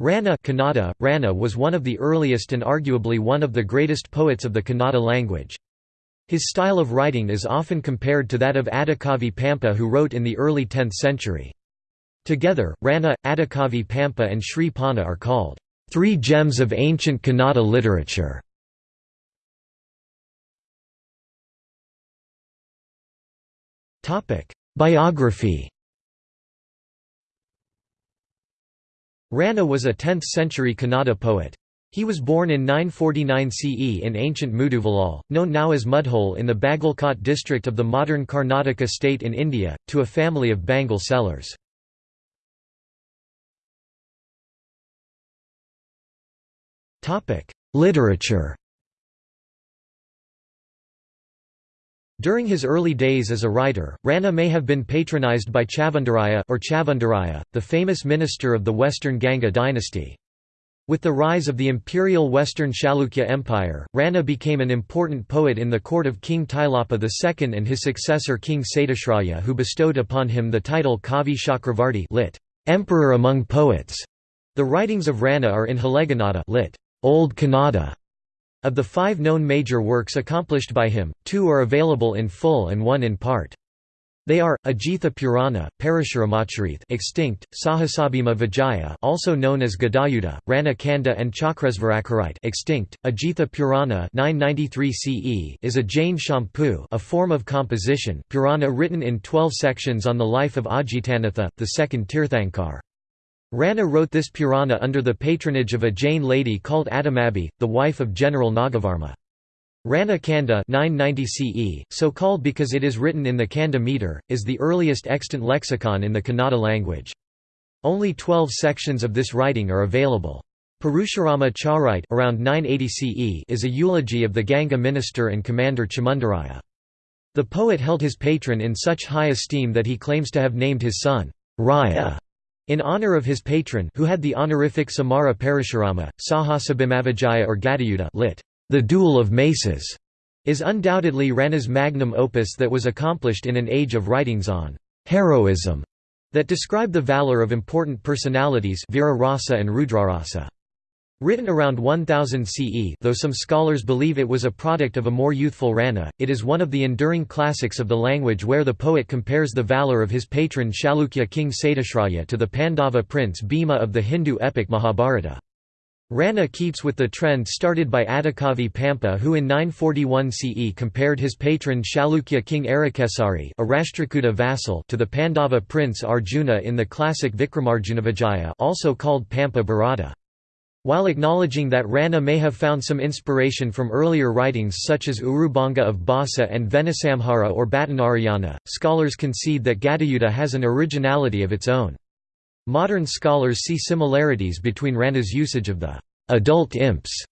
Ranna Kannada, Ranna was one of the earliest and arguably one of the greatest poets of the Kannada language. His style of writing is often compared to that of Adikavi Pampa who wrote in the early 10th century. Together, Ranna, Adikavi Pampa and Sri Ponna are called, three gems of ancient Kannada literature". Biography Ranna was a 10th-century Kannada poet. He was born in 949 CE in ancient Muduvolal, known now as Mudhole in the Bagalkot district of the modern Karnataka state in India, to a family of bangle sellers. Literature During his early days as a writer, Ranna may have been patronized by Chavandaraya or Chavandaraya, the famous minister of the Western Ganga dynasty. With the rise of the imperial Western Chalukya Empire, Ranna became an important poet in the court of King Tailapa II and his successor King Satyashraya who bestowed upon him the title Kavi Chakravarti lit. Emperor among poets. The writings of Ranna are in Halegannada lit. Old Kannada. Of the five known major works accomplished by him, two are available in full and one in part. They are Ajitha Purana, Parashuramacharith, extinct, Sahasabhima Vijaya, also known as Gadayuddha, Ranna Kanda, and Chakresvarakharite, extinct. Ajitha Purana, 993 CE, is a Jain champu a form of composition, Purana written in 12 sections on the life of Ajitanatha, the second Tirthankar. Ranna wrote this Purana under the patronage of a Jain lady called Attimabbe, the wife of General Nagavarma. Ranna Kanda 990 CE, so called because it is written in the Kanda meter, is the earliest extant lexicon in the Kannada language. Only 12 sections of this writing are available. Parashurama Charite around 980 CE is a eulogy of the Ganga minister and commander Chamundaraya. The poet held his patron in such high esteem that he claims to have named his son, Raya, in honor of his patron who had the honorific Samara Parashurama, Sahasabhimavijaya or Gadayuddha lit. The Duel of Maces is undoubtedly Ranna's magnum opus that was accomplished in an age of writings on heroism that describe the valor of important personalities Veera Rasa and Rudrarasa. Written around 1000 CE though some scholars believe it was a product of a more youthful Ranna, it is one of the enduring classics of the language where the poet compares the valour of his patron Chalukya king Satyashraya to the Pandava prince Bhima of the Hindu epic Mahabharata. Ranna keeps with the trend started by Adikavi Pampa who in 941 CE compared his patron Chalukya king Arakesari a Rashtrakuta vassal to the Pandava prince Arjuna in the classic Vikramarjunavijaya also called Pampa Bharata. While acknowledging that Ranna may have found some inspiration from earlier writings such as Urubanga of Bhasa and Venisamhara or Bhattanarayana, scholars concede that Gadayuddha has an originality of its own. Modern scholars see similarities between Ranna's usage of the adult imps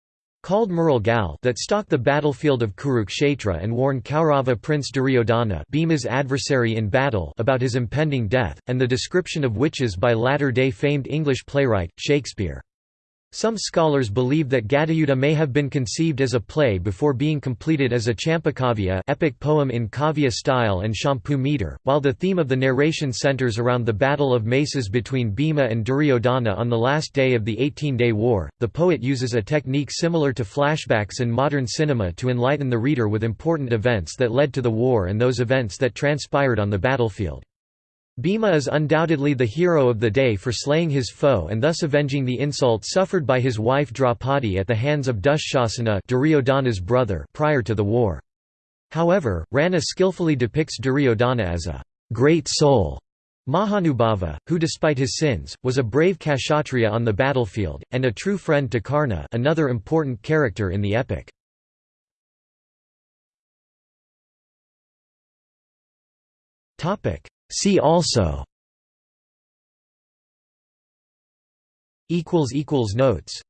called Mural Gal that stalk the battlefield of Kurukshetra and warn Kaurava prince Duryodhana Bhima's adversary in battle about his impending death, and the description of witches by latter-day famed English playwright, Shakespeare. Some scholars believe that Gadayuddha may have been conceived as a play before being completed as a champakavya epic poem in kavya style and champu meter, while the theme of the narration centers around the battle of maces between Bhima and Duryodhana on the last day of the Eighteen-Day War. The poet uses a technique similar to flashbacks in modern cinema to enlighten the reader with important events that led to the war and those events that transpired on the battlefield. Bhima is undoubtedly the hero of the day for slaying his foe and thus avenging the insult suffered by his wife Draupadi at the hands of Dushasana Duryodhana's brother prior to the war. However, Ranna skillfully depicts Duryodhana as a great soul Mahanubhava, who despite his sins, was a brave Kshatriya on the battlefield, and a true friend to Karna another important character in the epic. See also. Notes